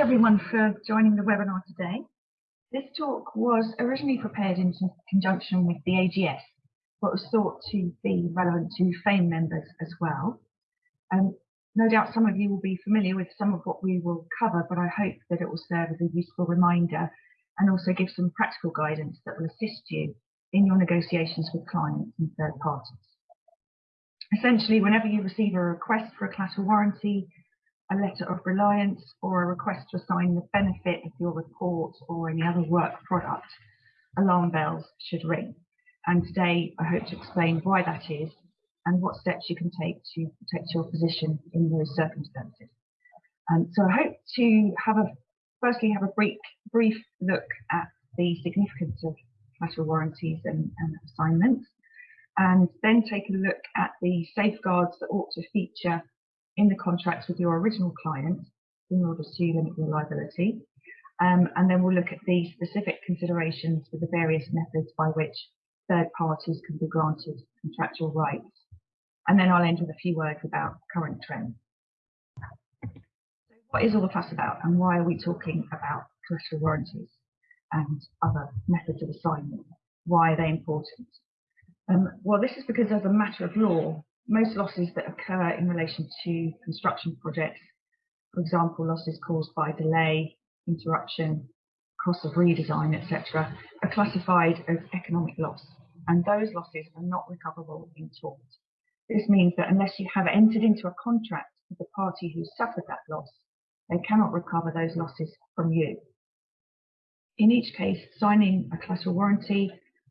everyone for joining the webinar today. This talk was originally prepared in conjunction with the AGS, but was thought to be relevant to FAME members as well. Um, no doubt some of you will be familiar with some of what we will cover, but I hope that it will serve as a useful reminder and also give some practical guidance that will assist you in your negotiations with clients and third parties. Essentially, whenever you receive a request for a collateral warranty, a letter of reliance or a request to assign the benefit of your report or any other work product, alarm bells should ring. And today I hope to explain why that is and what steps you can take to protect your position in those circumstances. And so I hope to have a firstly have a brief brief look at the significance of collateral warranties and, and assignments, and then take a look at the safeguards that ought to feature in the contracts with your original client in order to limit your liability. Um, and then we'll look at the specific considerations for the various methods by which third parties can be granted contractual rights. And then I'll end with a few words about current trends. So what is all the fuss about and why are we talking about collateral warranties and other methods of assignment? Why are they important? Um, well, this is because as a matter of law, most losses that occur in relation to construction projects, for example, losses caused by delay, interruption, cost of redesign, etc., are classified as economic loss, and those losses are not recoverable in tort. This means that unless you have entered into a contract with the party who suffered that loss, they cannot recover those losses from you. In each case, signing a collateral warranty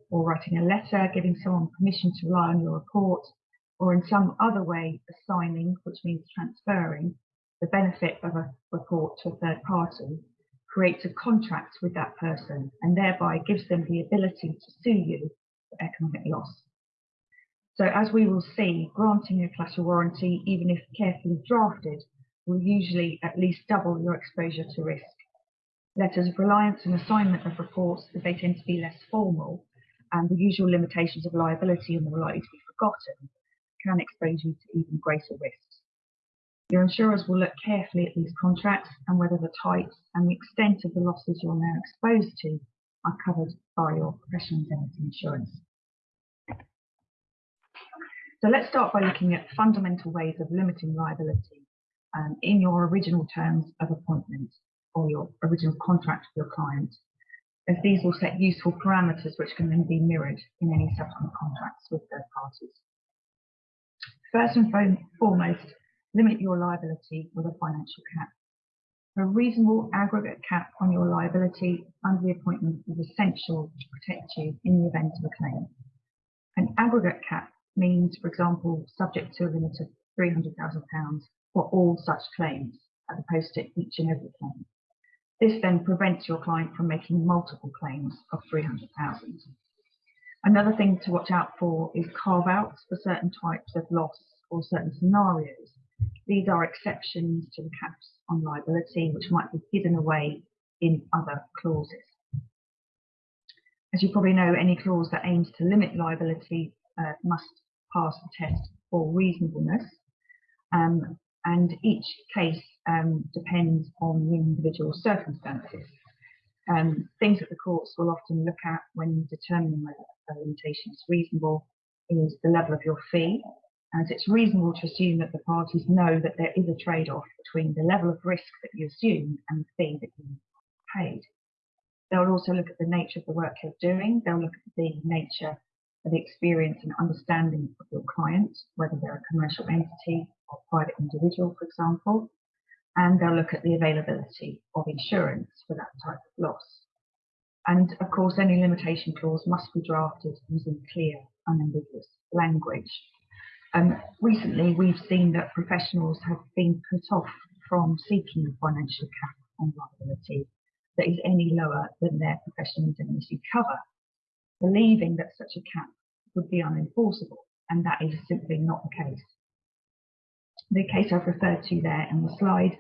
or writing a letter giving someone permission to rely on your report or in some other way assigning, which means transferring, the benefit of a report to a third party, creates a contract with that person and thereby gives them the ability to sue you economic loss. So as we will see, granting a collateral warranty, even if carefully drafted, will usually at least double your exposure to risk. Letters of reliance and assignment of reports, as they tend to be less formal, and the usual limitations of liability and more likely to be forgotten, can expose you to even greater risks. Your insurers will look carefully at these contracts and whether the types and the extent of the losses you're now exposed to are covered by your professional indemnity insurance. So let's start by looking at fundamental ways of limiting liability um, in your original terms of appointment or your original contract with your client, as these will set useful parameters which can then be mirrored in any subsequent contracts with third parties. First and foremost, limit your liability with a financial cap. A reasonable aggregate cap on your liability under the appointment is essential to protect you in the event of a claim. An aggregate cap means, for example, subject to a limit of £300,000 for all such claims, as opposed to each and every claim. This then prevents your client from making multiple claims of £300,000. Another thing to watch out for is carve-outs for certain types of loss or certain scenarios. These are exceptions to the caps on liability, which might be hidden away in other clauses. As you probably know, any clause that aims to limit liability uh, must pass the test for reasonableness. Um, and each case um, depends on the individual circumstances. Um, things that the courts will often look at when determining whether a limitation is reasonable is the level of your fee, as it's reasonable to assume that the parties know that there is a trade-off between the level of risk that you assume and the fee that you paid. They'll also look at the nature of the work you're doing. They'll look at the nature of the experience and understanding of your client, whether they're a commercial entity or private individual, for example and they'll look at the availability of insurance for that type of loss. And of course, any limitation clause must be drafted using clear, unambiguous language. Um, recently, we've seen that professionals have been put off from seeking a financial cap on liability that is any lower than their professional indemnity cover, believing that such a cap would be unenforceable, and that is simply not the case. The case I've referred to there in the slide,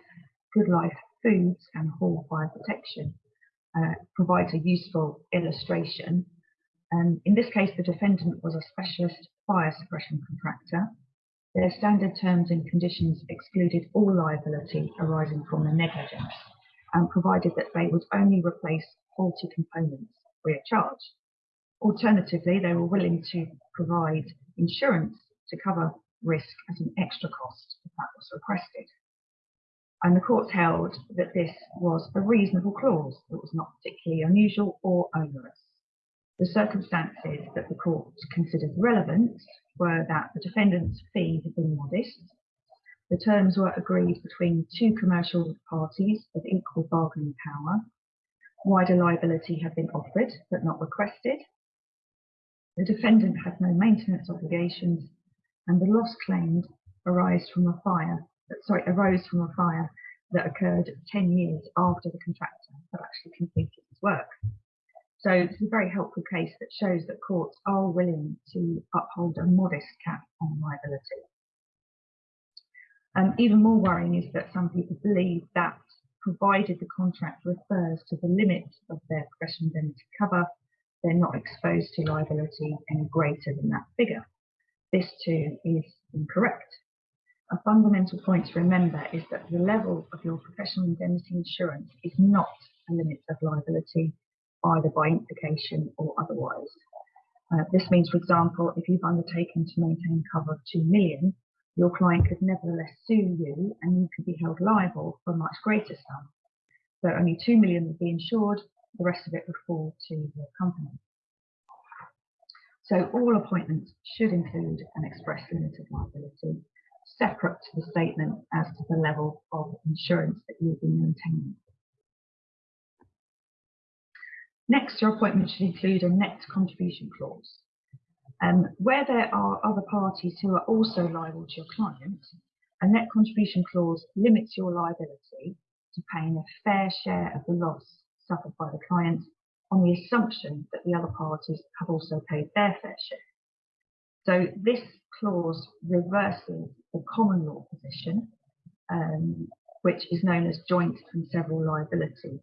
Good Life Foods and Hall Fire Protection, uh, provides a useful illustration. Um, in this case, the defendant was a specialist fire suppression contractor. Their standard terms and conditions excluded all liability arising from the negligence and provided that they would only replace faulty components free of charge. Alternatively, they were willing to provide insurance to cover risk as an extra cost if that was requested. And the courts held that this was a reasonable clause that was not particularly unusual or onerous. The circumstances that the court considered relevant were that the defendant's fee had been modest, the terms were agreed between two commercial parties of equal bargaining power, wider liability had been offered but not requested, the defendant had no maintenance obligations, and the loss claimed arose from a fire that, sorry, arose from a fire that occurred 10 years after the contractor had actually completed his work. So it's a very helpful case that shows that courts are willing to uphold a modest cap on liability. Um, even more worrying is that some people believe that provided the contract refers to the limit of their professional indemnity cover, they're not exposed to liability any greater than that figure. This too is incorrect. A fundamental point to remember is that the level of your professional indemnity insurance is not a limit of liability, either by implication or otherwise. Uh, this means, for example, if you've undertaken to maintain cover of 2 million, your client could nevertheless sue you and you could be held liable for a much greater sum. So only 2 million would be insured, the rest of it would fall to your company. So all appointments should include an express limit of liability, separate to the statement as to the level of insurance that you'll be maintaining. Next, your appointment should include a net contribution clause. Um, where there are other parties who are also liable to your client, a net contribution clause limits your liability to paying a fair share of the loss suffered by the client on the assumption that the other parties have also paid their fair share. So this clause reverses the common law position, um, which is known as joint and several liability.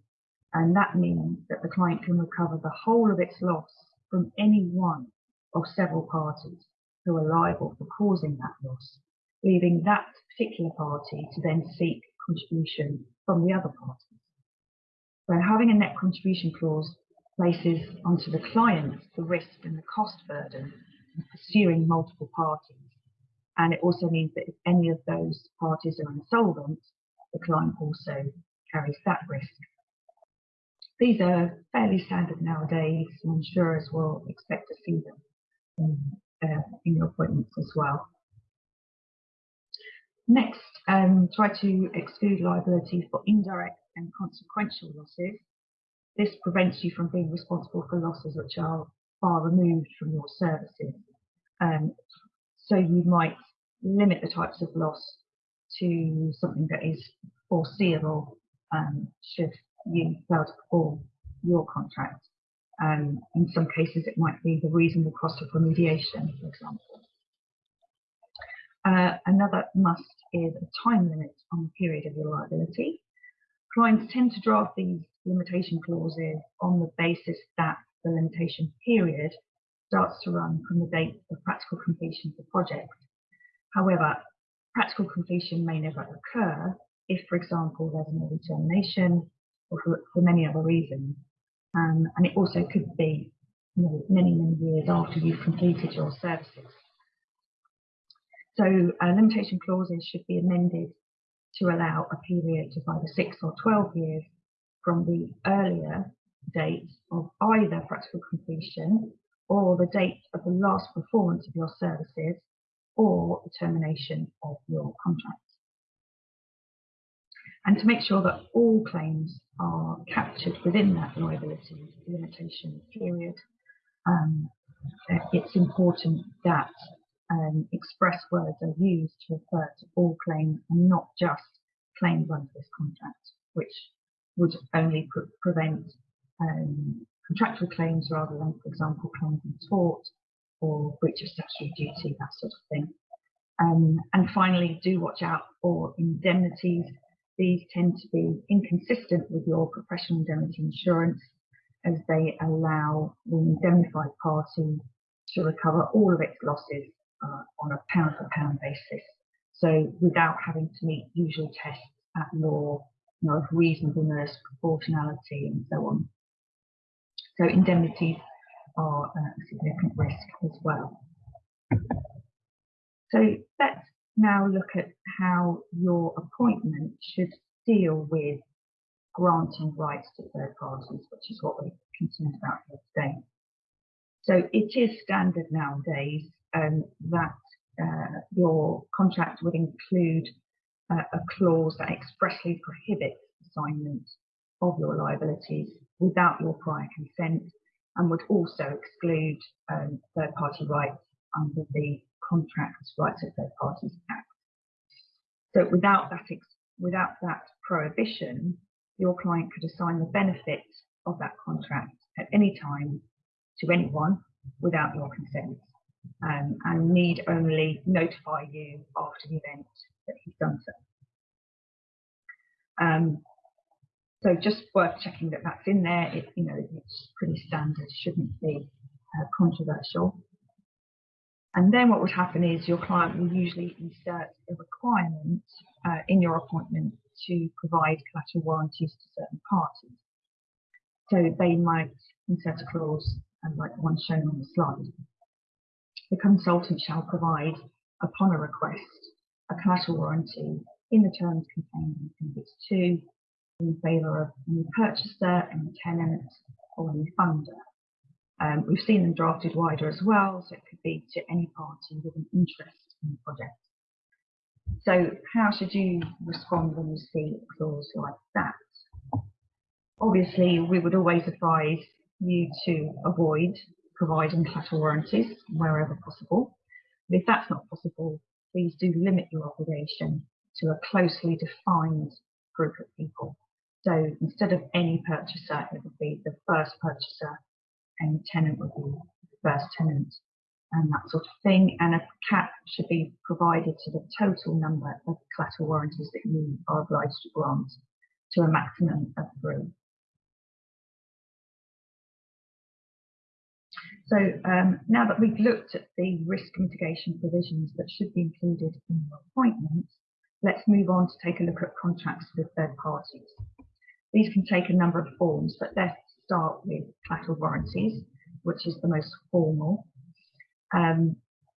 And that means that the client can recover the whole of its loss from any one of several parties who are liable for causing that loss, leaving that particular party to then seek contribution from the other parties. So having a net contribution clause places onto the client the risk and the cost burden of pursuing multiple parties. And it also means that if any of those parties are insolvent, the client also carries that risk. These are fairly standard nowadays, and insurers will expect to see them in, uh, in your appointments as well. Next, um, try to exclude liability for indirect and consequential losses. This prevents you from being responsible for losses which are far removed from your services. Um, so you might limit the types of loss to something that is foreseeable um, should you fail to perform your contract. Um, in some cases, it might be the reasonable cost of remediation, for example. Uh, another must is a time limit on the period of your liability. Clients tend to draft these limitation clauses on the basis that the limitation period starts to run from the date of practical completion of the project. However, practical completion may never occur if, for example, there's an early termination or for, for many other reasons. Um, and it also could be you know, many, many years after you've completed your services. So uh, limitation clauses should be amended to allow a period of either six or 12 years from the earlier date of either practical completion or the date of the last performance of your services or the termination of your contract. And to make sure that all claims are captured within that liability limitation period, um, it's important that um, express words are used to refer to all claims and not just claims under this contract, which would only pre prevent um, contractual claims rather than, for example, claims in tort or breach of statutory duty, that sort of thing. Um, and finally, do watch out for indemnities. These tend to be inconsistent with your professional indemnity insurance as they allow the indemnified party to recover all of its losses uh, on a pound for pound basis. So without having to meet usual tests at law, you know, of reasonableness, proportionality, and so on. So indemnities are a significant risk as well. So let's now look at how your appointment should deal with granting rights to third parties, which is what we're concerned about here today. So it is standard nowadays um, that uh, your contract would include uh, a clause that expressly prohibits assignment of your liabilities without your prior consent and would also exclude um, third party rights under the Contracts Rights of Third Parties Act. So without that, without that prohibition, your client could assign the benefits of that contract at any time to anyone without your consent um, and need only notify you after the event that he's done so. Um, so just worth checking that that's in there. It, you know, it's pretty standard, shouldn't be uh, controversial. And then what would happen is your client will usually insert a requirement uh, in your appointment to provide collateral warranties to certain parties. So they might insert a clause uh, like the one shown on the slide. The consultant shall provide, upon a request, a collateral warranty in the terms contained in Appendix 2 in favour of any purchaser, any tenant, or any funder. Um, we've seen them drafted wider as well, so it could be to any party with an interest in the project. So how should you respond when you see a clause like that? Obviously, we would always advise you to avoid providing collateral warranties wherever possible. But if that's not possible, please do limit your obligation to a closely defined group of people. So instead of any purchaser, it would be the first purchaser and tenant would be the first tenant and that sort of thing. And a cap should be provided to the total number of collateral warranties that you are obliged to grant to a maximum of three. So um, now that we've looked at the risk mitigation provisions that should be included in your appointment, let's move on to take a look at contracts with third parties. These can take a number of forms, but let's start with collateral warranties, which is the most formal. Um,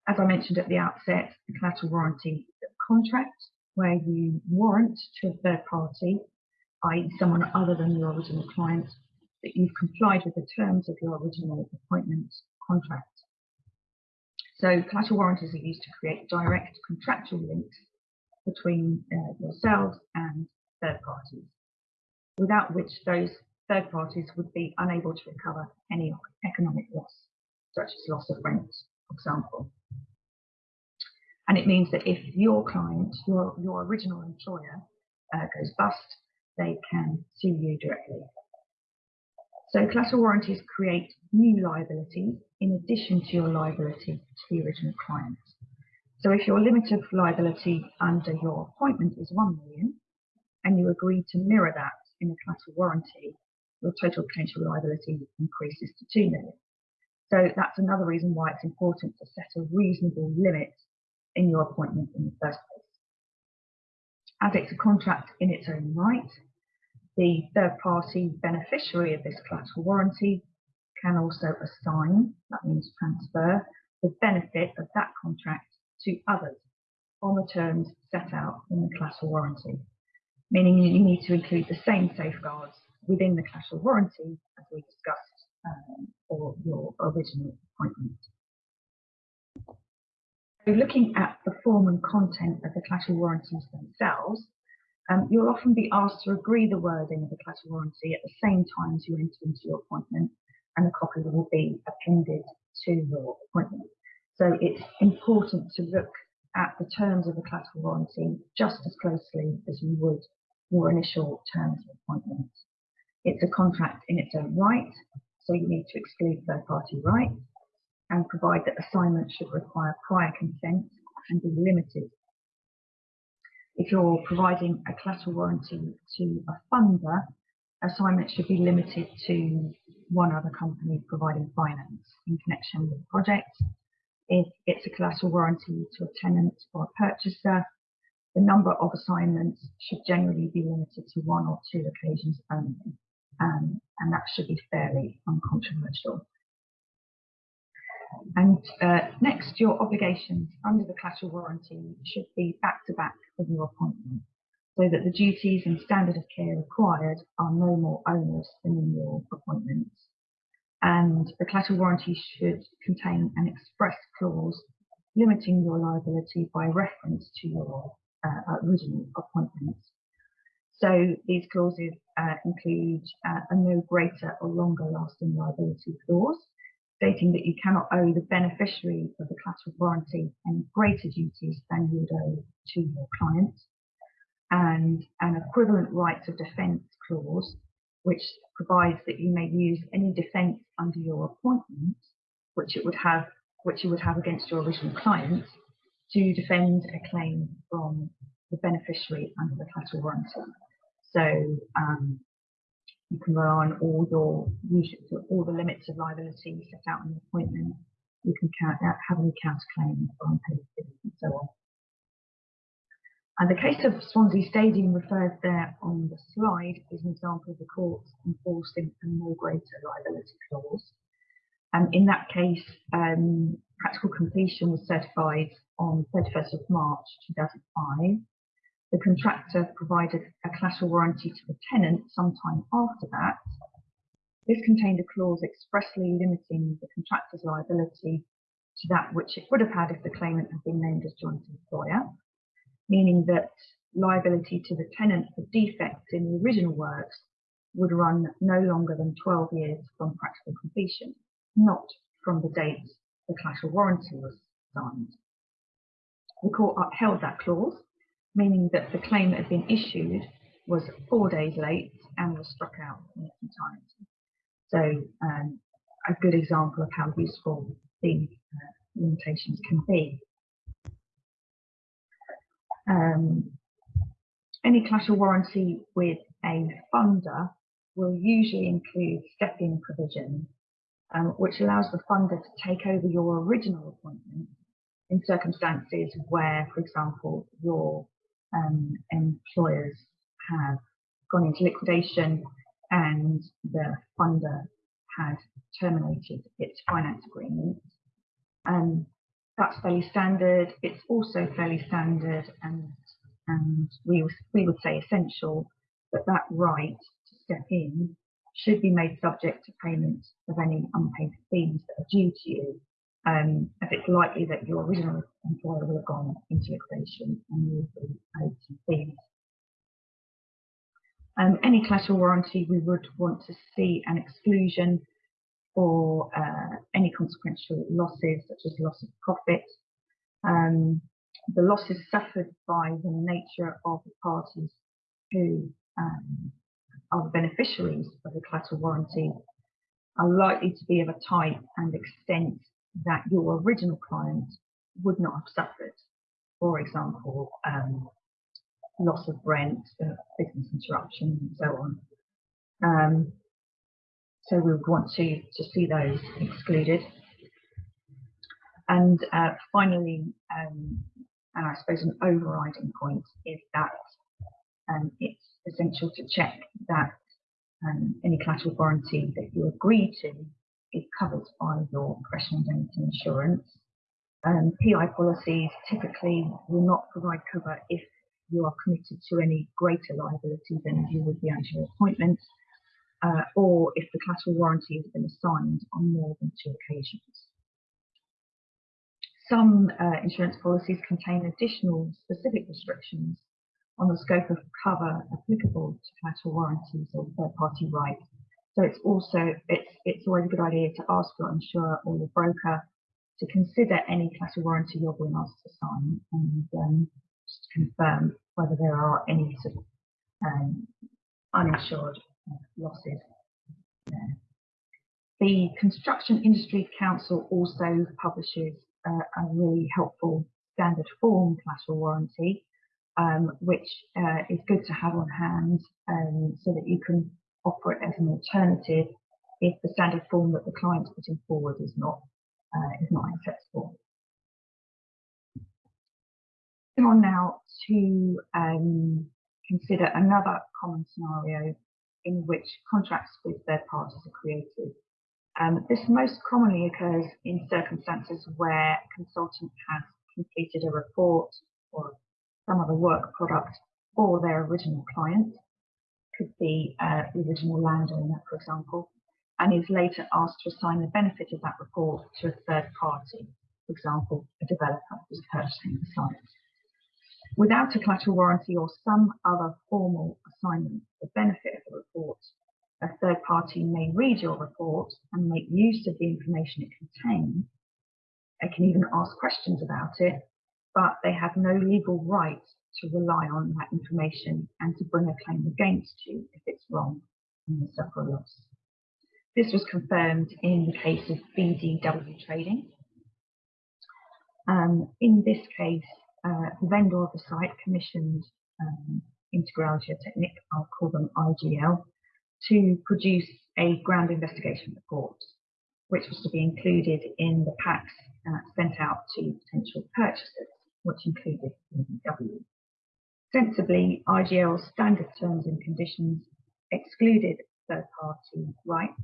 as I mentioned at the outset, the collateral warranty contract where you warrant to a third party, i.e. someone other than your original client, that you've complied with the terms of your original appointment contract. So collateral warranties are used to create direct contractual links between uh, yourselves and third parties, without which those third parties would be unable to recover any economic loss, such as loss of rent, for example. And it means that if your client, your, your original employer, uh, goes bust, they can sue you directly. So collateral warranties create new liabilities in addition to your liability to the original client. So if your limit of liability under your appointment is 1 million and you agree to mirror that in a collateral warranty, your total potential liability increases to 2 million. So that's another reason why it's important to set a reasonable limit in your appointment in the first place. As it's a contract in its own right, the third party beneficiary of this collateral warranty can also assign, that means transfer, the benefit of that contract to others on the terms set out in the collateral warranty, meaning you need to include the same safeguards within the collateral warranty as we discussed um, for your original appointment. So looking at the form and content of the collateral warranties themselves, um, you'll often be asked to agree the wording of the collateral warranty at the same time as you enter into your appointment, and a copy will be appended to your appointment. So it's important to look at the terms of the collateral warranty just as closely as you would your initial terms of appointment. It's a contract in its own right, so you need to exclude third party rights and provide that assignment should require prior consent and be limited. If you're providing a collateral warranty to a funder, assignment should be limited to one other company providing finance in connection with the project. If it's a collateral warranty to a tenant or a purchaser, the number of assignments should generally be limited to one or two occasions only, um, and that should be fairly uncontroversial. And uh, next, your obligations under the collateral warranty should be back to back with your appointment, so that the duties and standard of care required are no more onerous than in your appointments. And the collateral warranty should contain an express clause limiting your liability by reference to your uh, original appointments. So these clauses uh, include uh, a no greater or longer lasting liability clause, stating that you cannot owe the beneficiary of the collateral warranty any greater duties than you would owe to your client, and an equivalent rights of defence clause, which provides that you may use any defence under your appointment, which it would have, which you would have against your original client, to defend a claim from the beneficiary under the collateral warranty. So um, you can rely on all your all the limits of liability set out in the appointment. You can count, have any counterclaim for unpaid fees and so on. And the case of Swansea Stadium referred there on the slide is an example of the court enforcing a more greater liability clause. And in that case, um, practical completion was certified on 31st of March 2005 the contractor provided a collateral warranty to the tenant sometime after that. This contained a clause expressly limiting the contractor's liability to that which it would have had if the claimant had been named as joint employer, meaning that liability to the tenant for defects in the original works would run no longer than 12 years from practical completion, not from the date the collateral warranty was signed. The court upheld that clause meaning that the claim that had been issued was four days late and was struck out in its entirety. So um, a good example of how useful these uh, limitations can be. Um, any collateral warranty with a funder will usually include step-in provision, um, which allows the funder to take over your original appointment in circumstances where, for example, your um, employers have gone into liquidation and the funder has terminated its finance agreement. Um, that's fairly standard. It's also fairly standard and, and we, we would say essential that that right to step in should be made subject to payment of any unpaid fees that are due to you um, if it's likely that your original employer will have gone into liquidation and you will be owed some fees. Um, any collateral warranty, we would want to see an exclusion for uh, any consequential losses, such as loss of profit. Um, the losses suffered by the nature of the parties who um, are the beneficiaries of the collateral warranty are likely to be of a type and extent that your original client would not have suffered. For example, um, loss of rent, uh, business interruption, and so on. Um, so we would want to, to see those excluded. And uh, finally, um, and I suppose an overriding point is that um, it's essential to check that um, any collateral warranty that you agree to is covered by your professional indemnity insurance. Um, PI policies typically will not provide cover if you are committed to any greater liability than you would be under your appointment, uh, or if the collateral warranty has been assigned on more than two occasions. Some uh, insurance policies contain additional specific restrictions on the scope of cover applicable to collateral warranties or third-party rights so it's also it's it's always a good idea to ask your insurer or your broker to consider any collateral warranty you're being asked to sign and um, just confirm whether there are any sort of um, uninsured uh, losses there. The Construction Industry Council also publishes uh, a really helpful standard form collateral warranty, um, which uh, is good to have on hand um, so that you can offer it as an alternative if the standard form that the client's putting forward is not uh, is not acceptable. Moving on now to um, consider another common scenario in which contracts with third parties are created. Um, this most commonly occurs in circumstances where a consultant has completed a report or some other work product for their original client, could be uh, the original landowner, for example, and is later asked to assign the benefit of that report to a third party, for example, a developer who's purchasing the site. Without a collateral warranty or some other formal assignment, the benefit of the report, a third party may read your report and make use of the information it contains. They can even ask questions about it, but they have no legal right to rely on that information and to bring a claim against you if it's wrong and you suffer a loss. This was confirmed in the case of BDW Trading. Um, in this case, uh, the vendor of the site commissioned um, Integral Geotechnique, I'll call them IGL, to produce a ground investigation report, which was to be included in the packs uh, sent out to potential purchasers, which included BDW. Sensibly, IGL's standard terms and conditions excluded third-party rights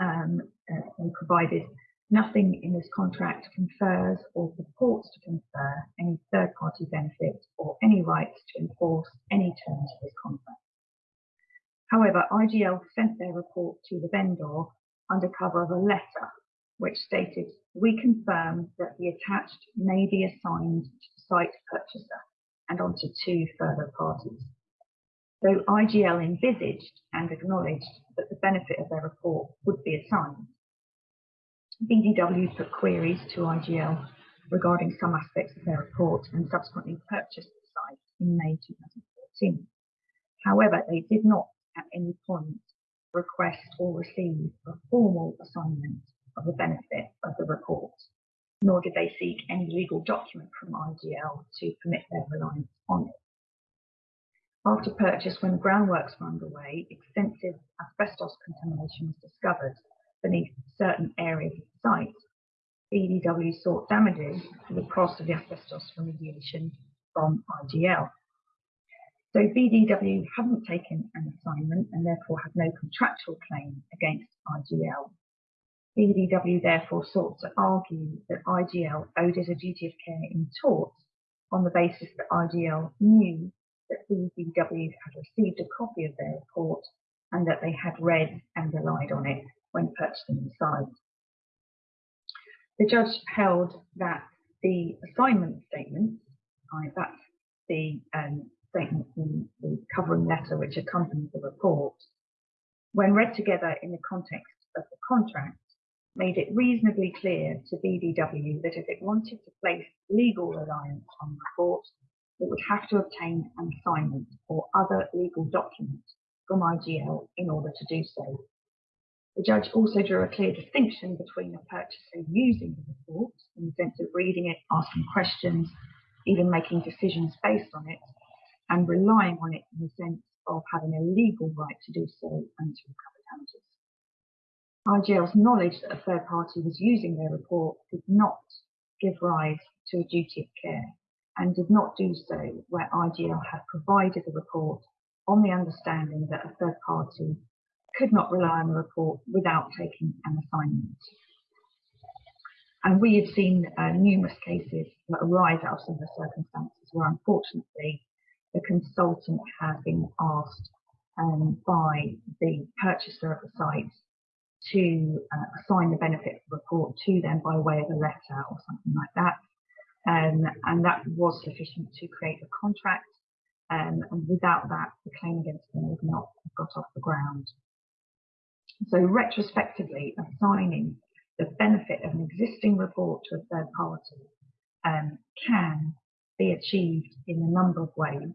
um, uh, and provided nothing in this contract confers or purports to confer any third-party benefit or any rights to enforce any terms of this contract. However, IGL sent their report to the vendor under cover of a letter which stated, we confirm that the attached may be assigned to the site purchaser and onto two further parties. So IGL envisaged and acknowledged that the benefit of their report would be assigned. BDW put queries to IGL regarding some aspects of their report and subsequently purchased the site in May 2014. However, they did not at any point request or receive a formal assignment of the benefit of the report, nor did they seek any legal document from IGL to permit their reliance on it. After purchase, when groundworks were underway, extensive asbestos contamination was discovered beneath certain areas of the site. BDW sought damages for the cost of the asbestos remediation from IGL. So BDW hadn't taken an assignment and therefore had no contractual claim against IGL. BDW therefore sought to argue that IGL owed it a duty of care in tort on the basis that IGL knew that BDW had received a copy of their report and that they had read and relied on it when purchasing the site. The judge held that the assignment statement, that's the um, statement in the covering letter which accompanies the report, when read together in the context of the contract, made it reasonably clear to BDW that if it wanted to place legal reliance on the report, it would have to obtain an assignment or other legal document from IGL in order to do so. The judge also drew a clear distinction between a purchaser using the report in the sense of reading it, asking questions, even making decisions based on it, and relying on it in the sense of having a legal right to do so and to recover damages. IGL's knowledge that a third party was using their report did not give rise to a duty of care and did not do so where IGL had provided the report on the understanding that a third party could not rely on the report without taking an assignment. And we have seen uh, numerous cases that arise out of similar circumstances where unfortunately the consultant has been asked um, by the purchaser of the site to uh, assign the benefit report to them by way of a letter or something like that. Um, and that was sufficient to create a contract. Um, and without that, the claim against them would not have got off the ground. So retrospectively, assigning the benefit of an existing report to a third party um, can be achieved in a number of ways.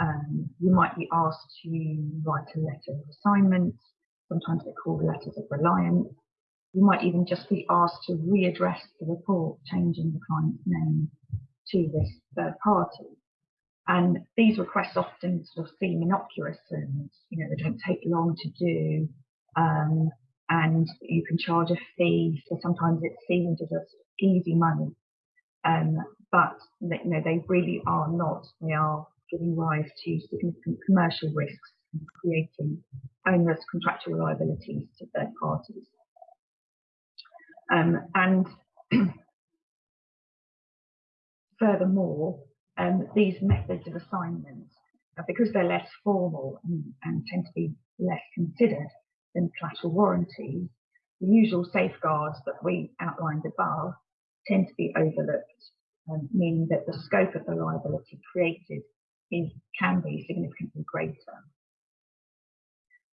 Um, you might be asked to write a letter of assignment. Sometimes they're called letters of reliance. you might even just be asked to readdress the report, changing the client's name to this third party. And these requests often sort of seem innocuous and you know they don't take long to do, um, and you can charge a fee. So sometimes it seems as just easy money, um, but you know they really are not. They are giving rise to significant commercial risks and creating onerous contractual liabilities to third parties. Um, and furthermore, um, these methods of assignment, uh, because they're less formal and, and, tend to be less considered than collateral warranties, the usual safeguards that we outlined above tend to be overlooked, um, meaning that the scope of the liability created is, can be significantly greater.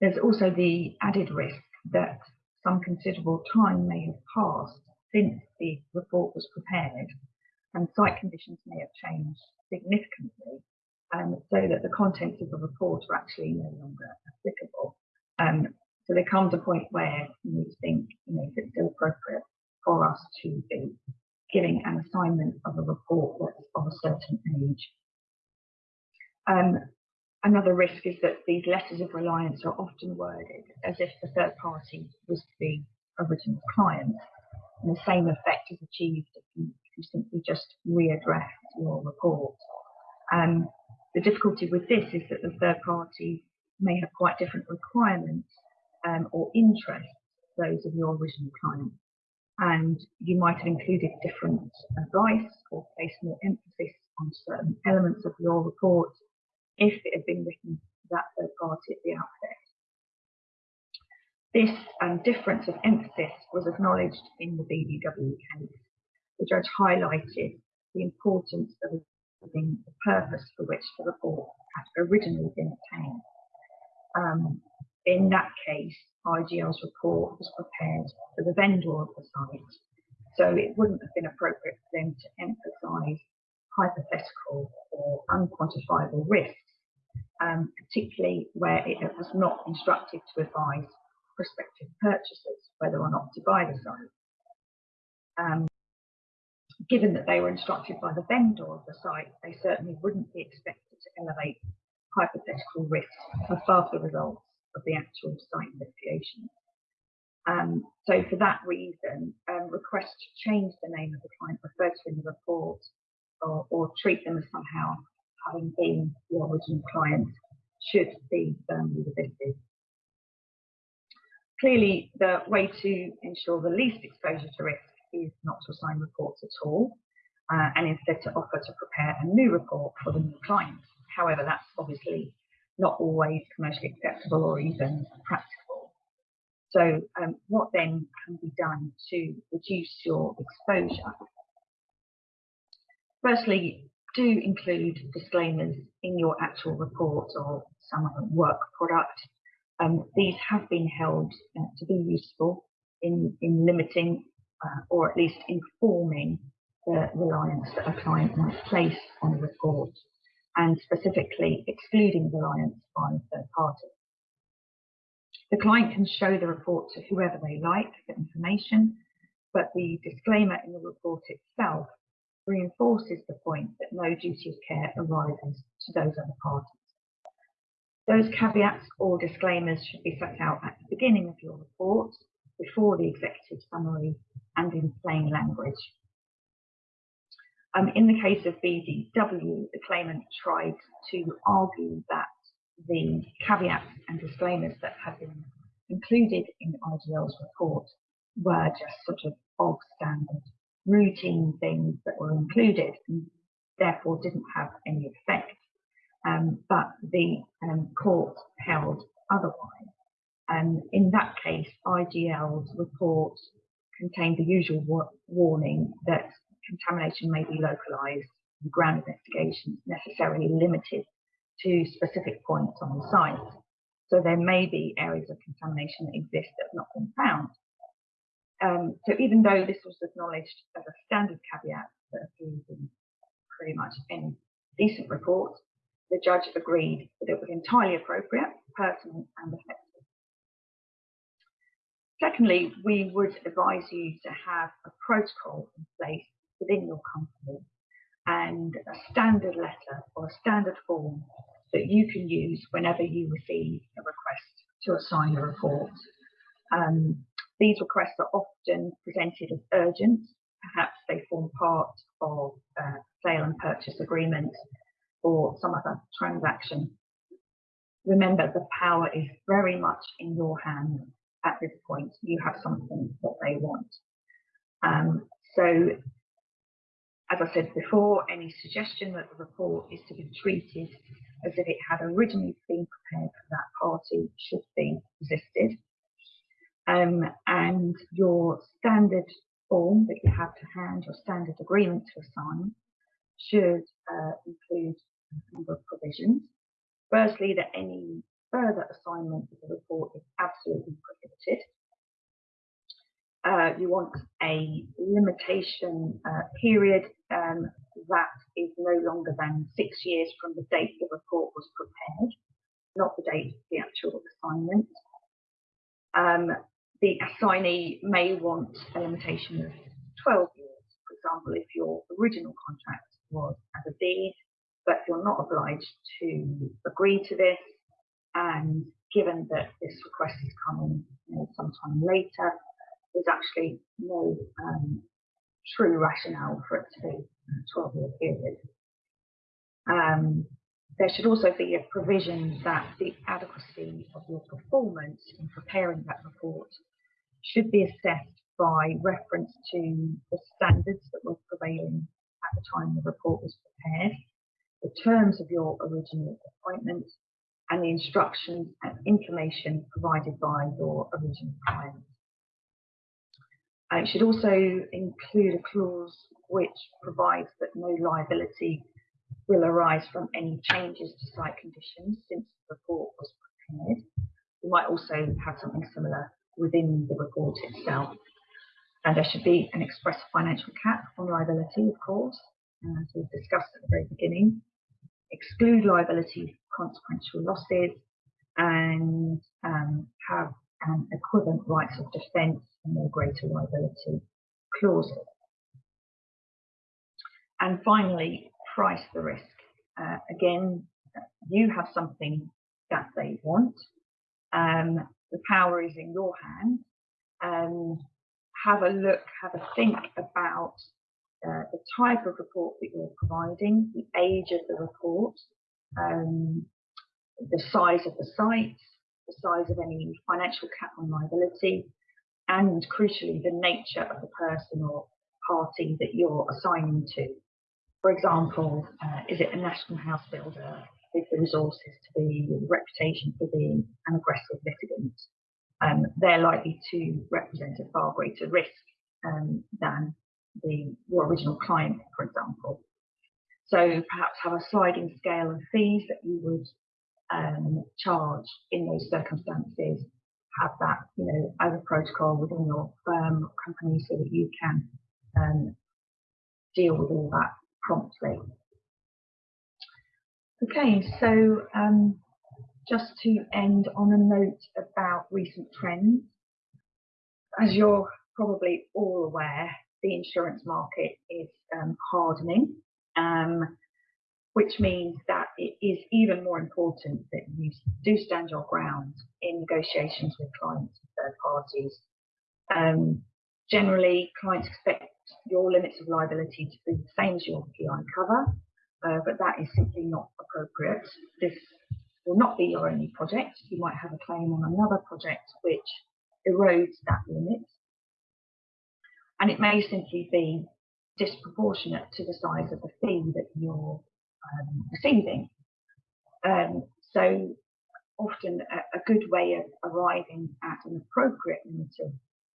There's also the added risk that some considerable time may have passed since the report was prepared and site conditions may have changed significantly um, so that the contents of the report are actually no longer applicable. Um, so there comes a point where you think, you know, if it's still appropriate for us to be giving an assignment of a report that's of a certain age. Um, another risk is that these letters of reliance are often worded as if the third party was the original client. And the same effect is achieved if you you simply just readdress your report. Um, the difficulty with this is that the third party may have quite different requirements um, or interests those of your original client. And you might have included different advice or placed more emphasis on certain elements of your report if it had been written that third party at the outset. This um, difference of emphasis was acknowledged in the BDW case the judge highlighted the importance of the purpose for which the report had originally been obtained. Um, in that case, IGL's report was prepared for the vendor of the site, so it wouldn't have been appropriate for them to emphasise hypothetical or unquantifiable risks, um, particularly where it was not instructed to advise prospective purchasers whether or not to buy the site. Um, given that they were instructed by the vendor of the site, they certainly wouldn't be expected to elevate hypothetical risks above the results of the actual site investigation. Um, so for that reason, um, requests to change the name of the client referred to in the report or, or treat them as somehow having been the original client should be firmly resisted. Clearly, the way to ensure the least exposure to risk is not to assign reports at all, uh, and instead to offer to prepare a new report for the new client. However, that's obviously not always commercially acceptable or even practical. So um, what then can be done to reduce your exposure? Firstly, do include disclaimers in your actual report or some work product. Um, these have been held uh, to be useful in, in limiting uh, or at least informing the reliance that a client might place on a report and specifically excluding reliance on third parties. The client can show the report to whoever they like for information, but the disclaimer in the report itself reinforces the point that no duty of care arises to those other parties. Those caveats or disclaimers should be set out at the beginning of your report before the executive summary and in plain language. Um, in the case of BDW, the claimant tried to argue that the caveats and disclaimers that had been included in IGL's report were just sort of bog standard routine things that were included and therefore didn't have any effect. Um, but the um, court held otherwise. And in that case, IGL's report contained the usual wa warning that contamination may be localised and ground investigations necessarily limited to specific points on the site. So there may be areas of contamination that exist that have not been found. Um, so even though this was acknowledged as a standard caveat that appears in pretty much any decent report, the judge agreed that it was entirely appropriate, pertinent and effective Secondly, we would advise you to have a protocol in place within your company and a standard letter or a standard form that you can use whenever you receive a request to assign a report. Um, these requests are often presented as urgent. Perhaps they form part of a sale and purchase agreement or some other transaction. Remember, the power is very much in your hands at this point. You have something that they want. Um, so as I said before, any suggestion that the report is to be treated as if it had originally been prepared for that party should be resisted. Um, and your standard form that you have to hand, your standard agreement to assign, should uh, include a number of provisions. Firstly, that any further assignment of the report is absolutely prohibited. Uh, you want a limitation uh, period um, that is no longer than six years from the date the report was prepared, not the date of the actual assignment. Um, the assignee may want a limitation of 12 years. For example, if your original contract was as a deed, but you're not obliged to agree to this, and given that this request is coming you know, sometime later, there's actually no um, true rationale for it to be a 12 year period. Um, there should also be a provision that the adequacy of your performance in preparing that report should be assessed by reference to the standards that were prevailing at the time the report was prepared, the terms of your original appointment, and the instructions and information provided by your original client. Uh, it should also include a clause which provides that no liability will arise from any changes to site conditions since the report was prepared. We might also have something similar within the report itself. And there should be an express financial cap on liability, of course, as we've discussed at the very beginning. Exclude liability for consequential losses and um, have an equivalent rights of defence and no greater liability clauses. And finally, price the risk. Uh, again, you have something that they want. Um, the power is in your hands. Um, have a look, have a think about uh, the type of report that you're providing, the age of the report, um, the size of the site, the size of any financial cap on liability, and crucially, the nature of the person or party that you're assigning to. For example, uh, is it a national house builder with the resources to be, the reputation for being an aggressive litigant? Um, they're likely to represent a far greater risk um, than the your original client, for example. So perhaps have a sliding scale of fees that you would um, charge in those circumstances. Have that, you know, as a protocol within your firm or company so that you can um, deal with all that promptly. Okay, so um, just to end on a note about recent trends. As you're probably all aware, the insurance market is um, hardening. Um, which means that it is even more important that you do stand your ground in negotiations with clients and third parties. Um, generally, clients expect your limits of liability to be the same as your PI cover, uh, but that is simply not appropriate. This will not be your only project. You might have a claim on another project which erodes that limit. And it may simply be disproportionate to the size of the fee that you're um, receiving. Um, so often a, a, good way of arriving at an appropriate limit of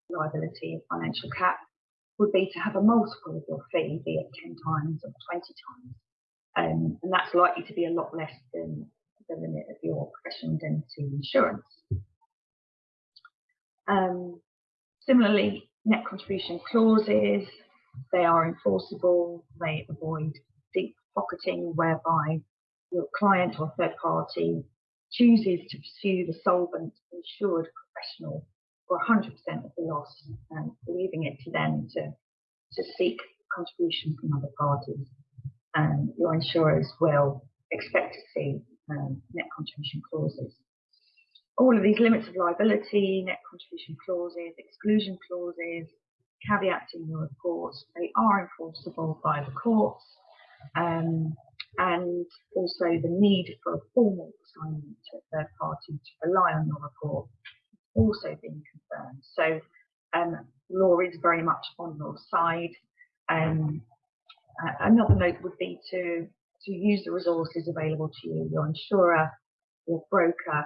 liability financial cap would be to have a multiple of your fee, be it 10 times or 20 times. Um, and that's likely to be a lot less than the limit of your professional indemnity insurance. Um, similarly, net contribution clauses, they are enforceable, they avoid deep pocketing whereby your client or third party chooses to pursue the solvent insured professional for 100% of the loss, um, leaving it to them to, to seek contribution from other parties. Um, your insurers will expect to see um, net contribution clauses. All of these limits of liability, net contribution clauses, exclusion clauses, caveats in your report, they are enforceable by the courts. Um, and also the need for a formal assignment to a third party to rely on your report also being confirmed. So um, law is very much on your side. Um, another note would be to, to use the resources available to you, your insurer, your broker.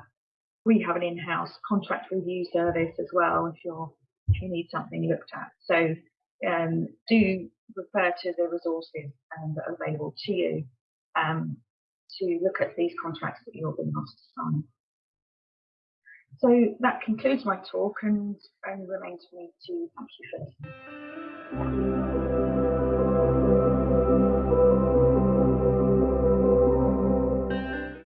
We have an in-house contract review service as well if you're if you need something looked at. So um, do refer to the resources um, that are available to you um, to look at these contracts that you're being asked to sign. So that concludes my talk and, and remains for me to thank you for listening.